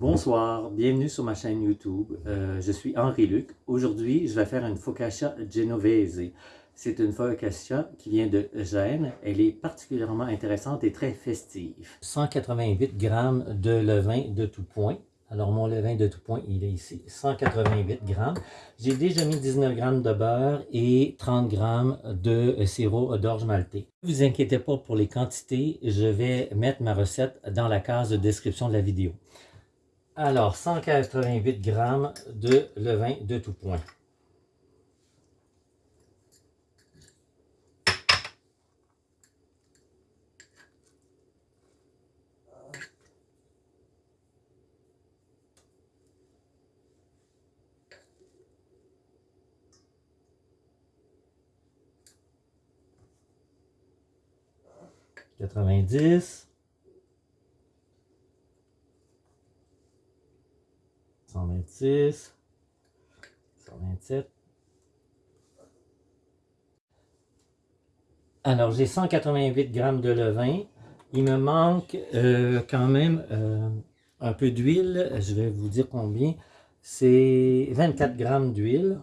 Bonsoir, bienvenue sur ma chaîne YouTube. Euh, je suis Henri Luc. Aujourd'hui, je vais faire une focaccia genovese. C'est une focaccia qui vient de Gênes. Elle est particulièrement intéressante et très festive. 188 g de levain de tout point. Alors, mon levain de tout point, il est ici, 188 g. J'ai déjà mis 19 g de beurre et 30 g de sirop d'orge maltais. Ne vous inquiétez pas pour les quantités, je vais mettre ma recette dans la case de description de la vidéo. Alors, 188 g de levain de tout point. Quatre-vingt-dix. 126, 127. Alors, j'ai 188 grammes de levain. Il me manque euh, quand même euh, un peu d'huile. Je vais vous dire combien. C'est 24 grammes d'huile.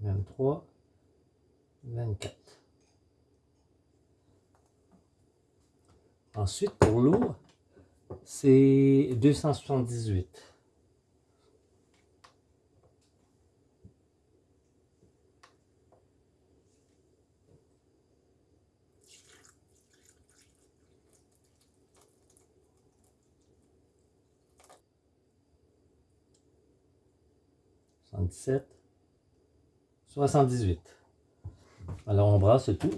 Vingt-trois. 24. Ensuite, pour l'eau, c'est 278. Soixante-dix-sept, soixante-dix-huit. Alors on brasse tout.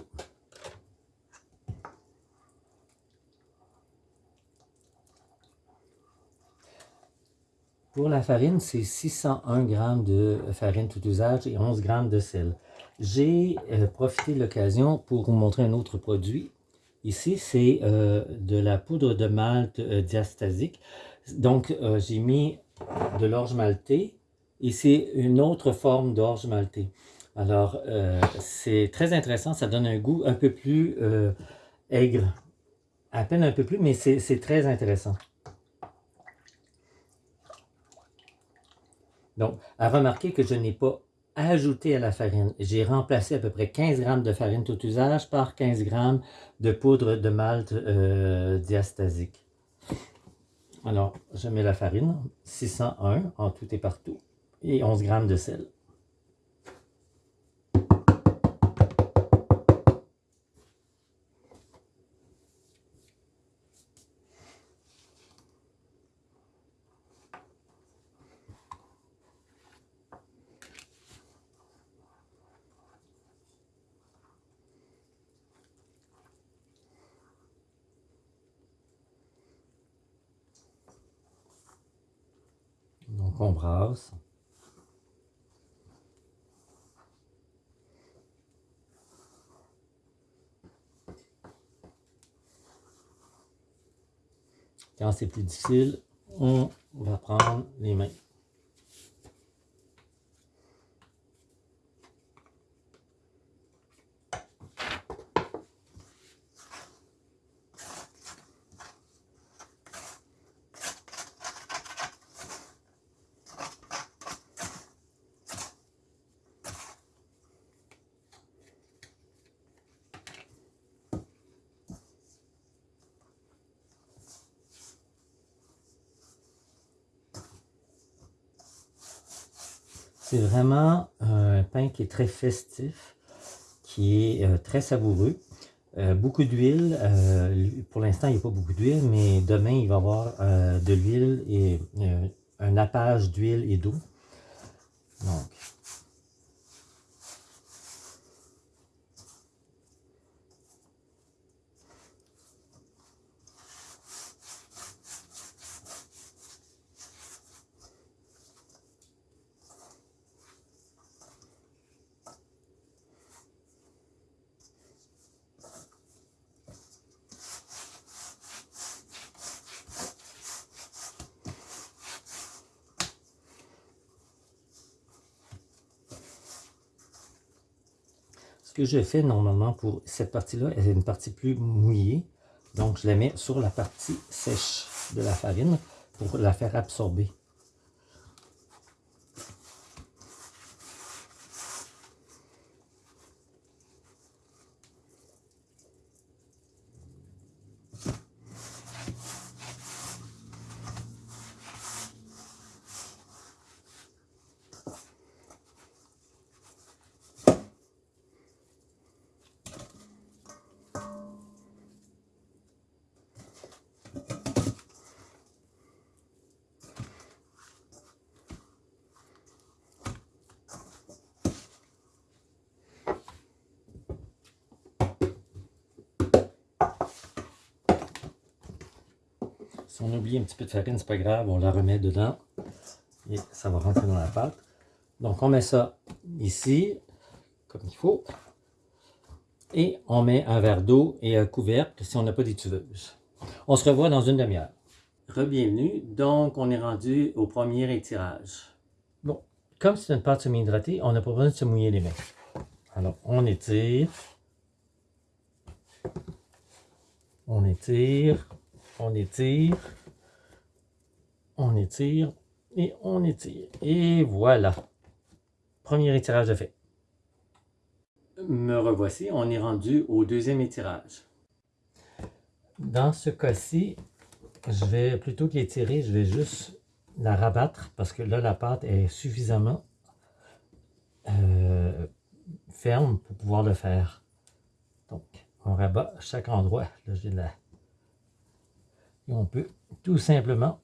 Pour la farine, c'est 601 g de farine tout usage et 11 g de sel. J'ai euh, profité de l'occasion pour vous montrer un autre produit. Ici, c'est euh, de la poudre de malt euh, diastasique. Donc, j'ai mis de l'orge maltée et c'est une autre forme d'orge maltée. Alors, euh, c'est très intéressant, ça donne un goût un peu plus euh, aigre. À peine un peu plus, mais c'est très intéressant. Donc, à remarquer que je n'ai pas ajouté à la farine. J'ai remplacé à peu près 15 g de farine tout usage par 15 g de poudre de malt euh, diastasique. Alors, je mets la farine, 601 en tout et partout, et 11 g de sel. Quand c'est plus difficile, on va prendre les mains. C'est vraiment un pain qui est très festif, qui est euh, très savoureux. Euh, beaucoup d'huile. Euh, pour l'instant, il n'y a pas beaucoup d'huile, mais demain, il va y avoir de l'huile et un nappage d'huile et d'eau. Donc, que je fais normalement pour cette partie-là, elle est une partie plus mouillée. Donc, je la mets sur la partie sèche de la farine pour la faire absorber. Si on oublie un petit peu de farine, c'est pas grave, on la remet dedans et ça va rentrer dans la pâte. Donc on met ça ici, comme il faut, et on met un verre d'eau et un couvercle si on n'a pas d'étuveuse. On se revoit dans une demi-heure. Rebienvenue, donc on est rendu au premier étirage. Bon, comme c'est une pâte semi-hydratée, on n'a pas besoin de se mouiller les mains. Alors on étire, on étire, on étire, on étire et on étire. Et voilà. Premier étirage de fait. Me revoici, on est rendu au deuxième étirage. Dans ce cas-ci, je vais, plutôt qu'étirer, je vais juste la rabattre parce que là, la pâte est suffisamment euh, ferme pour pouvoir le faire. Donc, on rabat à chaque endroit. Là, j'ai la, et on peut tout simplement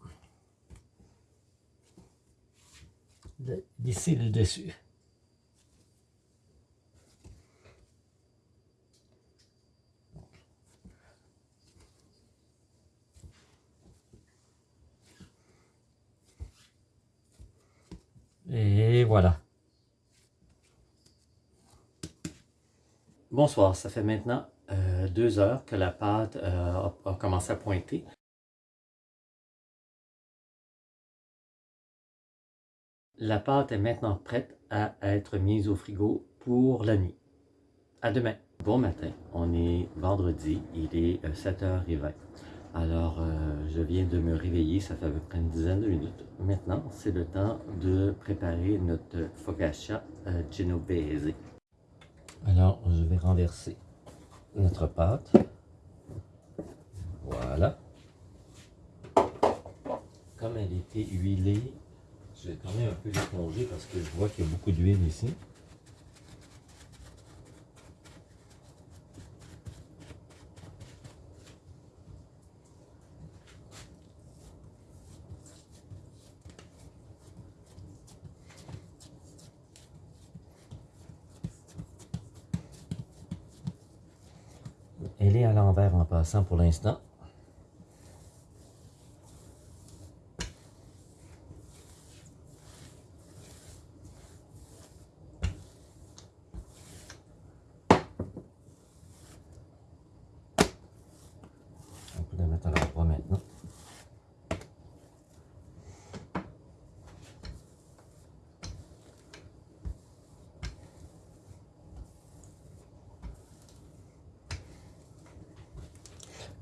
lisser le dessus. Et voilà. Bonsoir, ça fait maintenant euh, deux heures que la pâte euh, a commencé à pointer. La pâte est maintenant prête à être mise au frigo pour la nuit. À demain. Bon matin, on est vendredi, il est 7h20. Euh, Alors, euh, je viens de me réveiller, ça fait à peu près une dizaine de minutes. Maintenant, c'est le temps de préparer notre focaccia euh, genovese. Alors, je vais renverser notre pâte. Voilà. Comme elle était huilée, je vais quand même un peu l'éponger parce que je vois qu'il y a beaucoup d'huile ici. Elle est à l'envers en passant pour l'instant.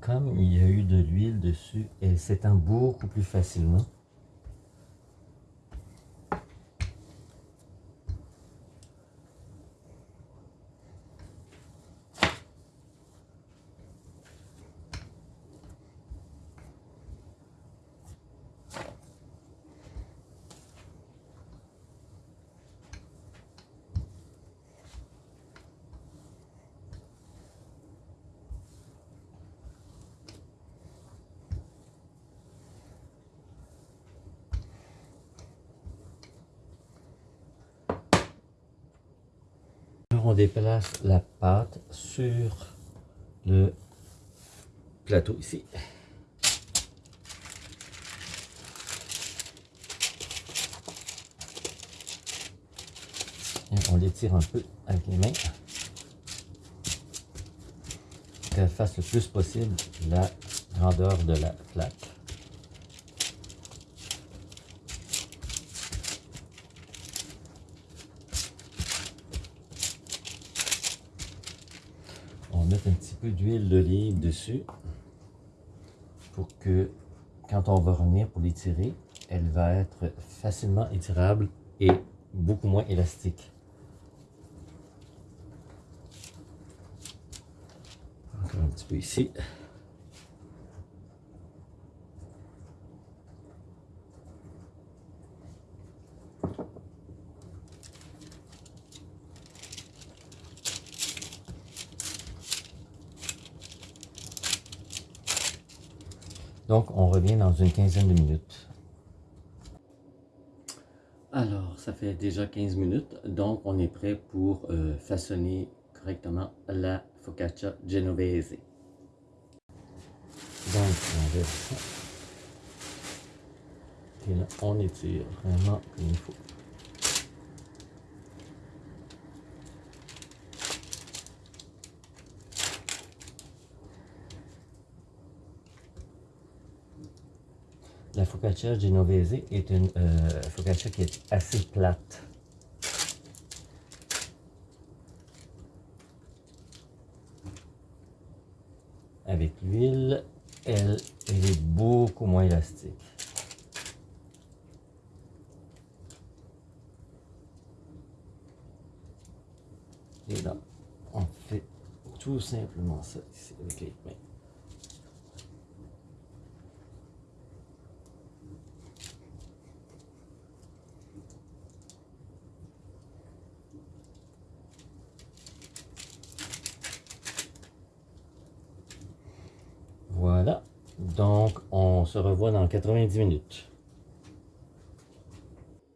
Comme il y a eu de l'huile dessus, elle s'étend beaucoup plus facilement. On déplace la pâte sur le plateau ici. on l'étire un peu avec les mains. Qu'elle fasse le plus possible la grandeur de la plaque. mettre un petit d'huile d'olive dessus pour que quand on va revenir pour l'étirer, elle va être facilement étirable et beaucoup moins élastique. Encore un petit peu ici. Donc, on revient dans une quinzaine de minutes. Alors, ça fait déjà 15 minutes, donc on est prêt pour euh, façonner correctement la focaccia genovese. Donc, on verse ça. Et là, on étire vraiment comme il faut. La focaccia genovese est une euh, focaccia qui est assez plate. Avec l'huile, elle, elle est beaucoup moins élastique. Et là, on fait tout simplement ça ici avec les mains. Voilà. Donc, on se revoit dans 90 minutes.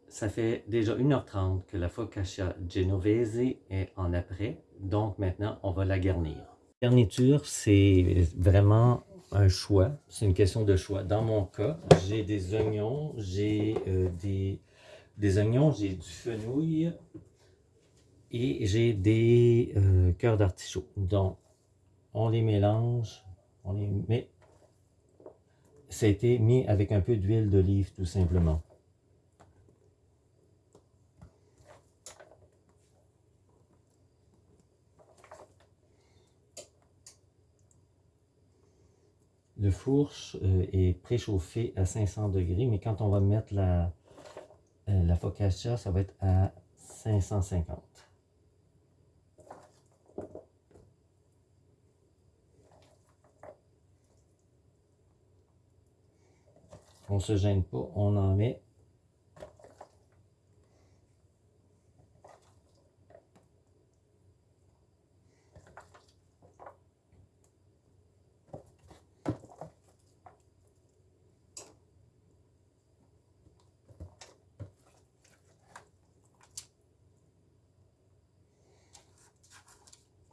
Ça fait déjà 1h30 que la focaccia genovese est en après. Donc, maintenant, on va la garnir. La garniture, c'est vraiment un choix. C'est une question de choix. Dans mon cas, j'ai des oignons, j'ai euh, des, des oignons, j'ai du fenouil et j'ai des euh, cœurs d'artichaut. Donc, on les mélange on les met. Ça a été mis avec un peu d'huile d'olive tout simplement. Le four euh, est préchauffé à 500 degrés, mais quand on va mettre la, euh, la focaccia, ça va être à 550. On se gêne pas, on en met.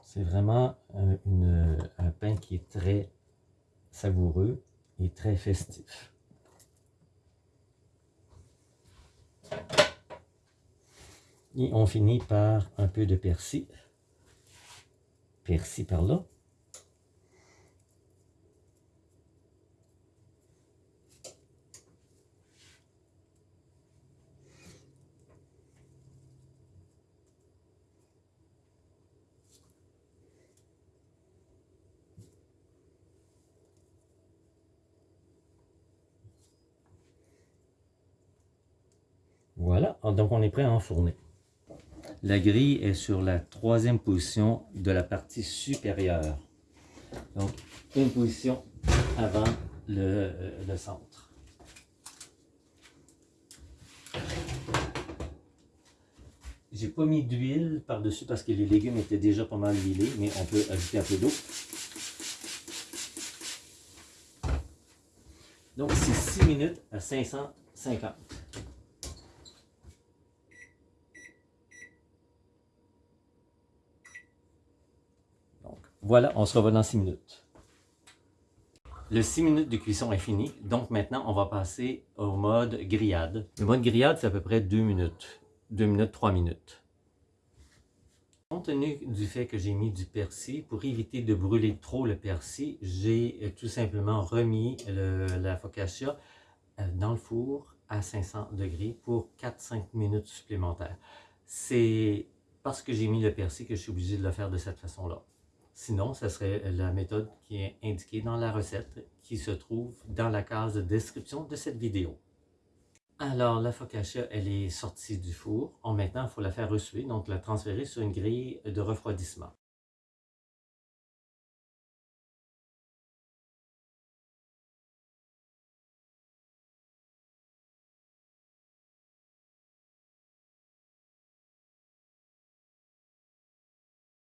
C'est vraiment un, un pain qui est très savoureux et très festif. Et on finit par un peu de persil. Persil par là. Voilà, donc on est prêt à enfourner. La grille est sur la troisième position de la partie supérieure. Donc, une position avant le, le centre. J'ai pas mis d'huile par-dessus parce que les légumes étaient déjà pas mal huilés, mais on peut ajouter un peu d'eau. Donc, c'est 6 minutes à 550. Voilà, on se revoit dans 6 minutes. Le 6 minutes de cuisson est fini, donc maintenant on va passer au mode grillade. Le mode grillade, c'est à peu près 2 minutes, 2 minutes, 3 minutes. Compte tenu du fait que j'ai mis du persil, pour éviter de brûler trop le persil, j'ai euh, tout simplement remis la focaccia euh, dans le four à 500 degrés pour 4-5 minutes supplémentaires. C'est parce que j'ai mis le persil que je suis obligé de le faire de cette façon-là. Sinon, ce serait la méthode qui est indiquée dans la recette qui se trouve dans la case de description de cette vidéo. Alors, la focaccia, elle est sortie du four. maintenant, il faut la faire reçuer, donc la transférer sur une grille de refroidissement.